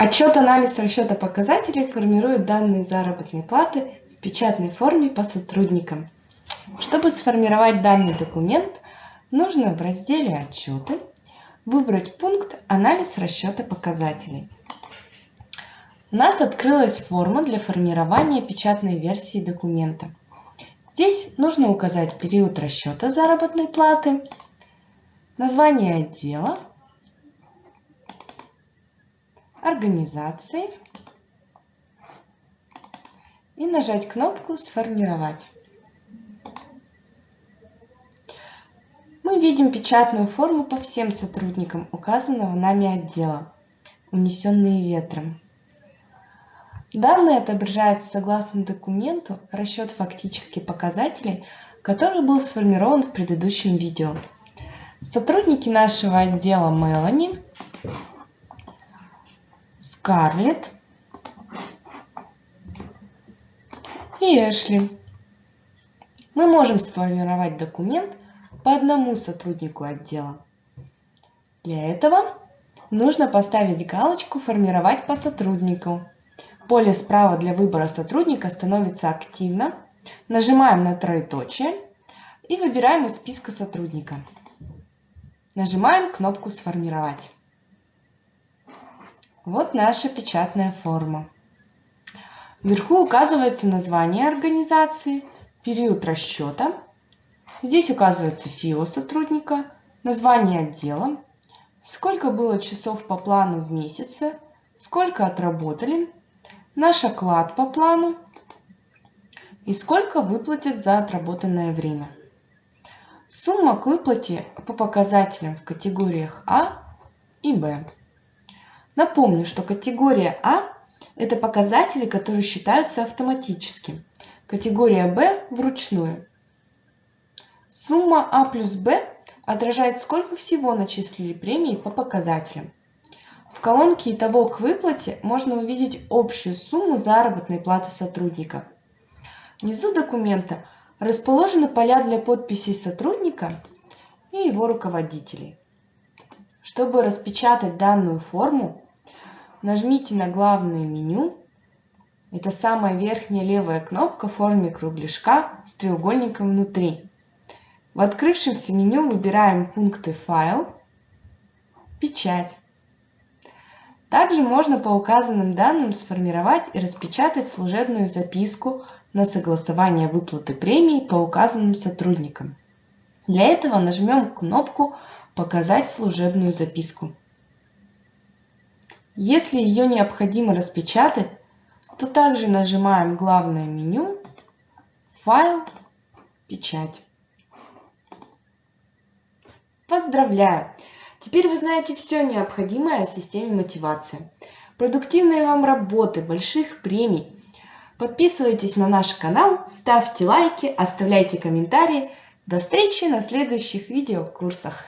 Отчет анализ расчета показателей формирует данные заработной платы в печатной форме по сотрудникам. Чтобы сформировать данный документ, нужно в разделе «Отчеты» выбрать пункт «Анализ расчета показателей». У нас открылась форма для формирования печатной версии документа. Здесь нужно указать период расчета заработной платы, название отдела, организации и нажать кнопку «Сформировать». Мы видим печатную форму по всем сотрудникам указанного нами отдела, унесенные ветром. Данные отображаются согласно документу расчет фактических показателей, который был сформирован в предыдущем видео. Сотрудники нашего отдела Мелани Скарлетт и Эшли. Мы можем сформировать документ по одному сотруднику отдела. Для этого нужно поставить галочку «Формировать по сотруднику». Поле справа для выбора сотрудника становится активно. Нажимаем на троеточие и выбираем из списка сотрудника. Нажимаем кнопку «Сформировать». Вот наша печатная форма. Вверху указывается название организации, период расчета. Здесь указывается ФИО сотрудника, название отдела, сколько было часов по плану в месяце, сколько отработали, наш оклад по плану и сколько выплатят за отработанное время. Сумма к выплате по показателям в категориях А и Б. Напомню, что категория А – это показатели, которые считаются автоматически. Категория Б – вручную. Сумма А плюс Б отражает, сколько всего начислили премии по показателям. В колонке «Итого к выплате» можно увидеть общую сумму заработной платы сотрудника. Внизу документа расположены поля для подписей сотрудника и его руководителей. Чтобы распечатать данную форму, нажмите на главное меню. Это самая верхняя левая кнопка в форме кругляшка с треугольником внутри. В открывшемся меню выбираем пункты «Файл», «Печать». Также можно по указанным данным сформировать и распечатать служебную записку на согласование выплаты премии по указанным сотрудникам. Для этого нажмем кнопку «Показать служебную записку». Если ее необходимо распечатать, то также нажимаем главное меню «Файл», «Печать». Поздравляю! Теперь вы знаете все необходимое о системе мотивации. Продуктивной вам работы, больших премий. Подписывайтесь на наш канал, ставьте лайки, оставляйте комментарии. До встречи на следующих видеокурсах.